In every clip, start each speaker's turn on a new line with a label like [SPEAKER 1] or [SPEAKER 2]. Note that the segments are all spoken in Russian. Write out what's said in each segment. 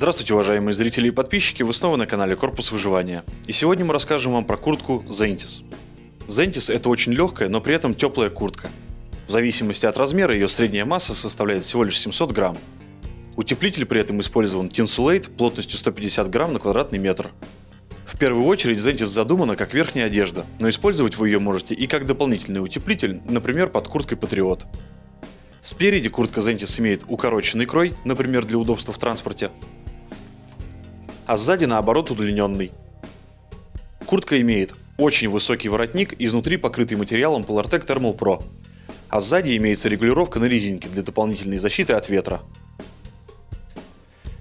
[SPEAKER 1] Здравствуйте, уважаемые зрители и подписчики, вы снова на канале Корпус Выживания. И сегодня мы расскажем вам про куртку Zentis. Zentis это очень легкая, но при этом теплая куртка. В зависимости от размера ее средняя масса составляет всего лишь 700 грамм. Утеплитель при этом использован Tinsulate плотностью 150 грамм на квадратный метр. В первую очередь Zentis задумана как верхняя одежда, но использовать вы ее можете и как дополнительный утеплитель, например под курткой Patriot. Спереди куртка Zentis имеет укороченный крой, например для удобства в транспорте, а сзади наоборот удлиненный. Куртка имеет очень высокий воротник, изнутри покрытый материалом Polartec Thermal Pro, а сзади имеется регулировка на резинке для дополнительной защиты от ветра.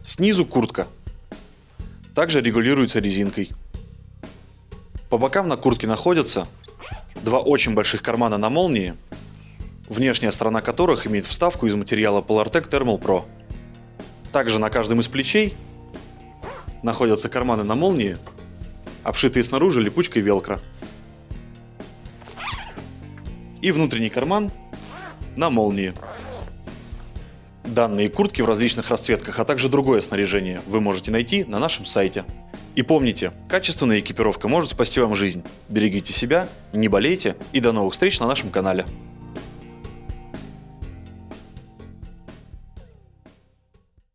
[SPEAKER 1] Снизу куртка также регулируется резинкой. По бокам на куртке находятся два очень больших кармана на молнии, внешняя сторона которых имеет вставку из материала Polartec Thermal Pro. Также на каждом из плечей находятся карманы на молнии, обшитые снаружи липучкой велкро. И внутренний карман на молнии. Данные куртки в различных расцветках, а также другое снаряжение вы можете найти на нашем сайте. И помните, качественная экипировка может спасти вам жизнь. Берегите себя, не болейте и до новых встреч на нашем канале.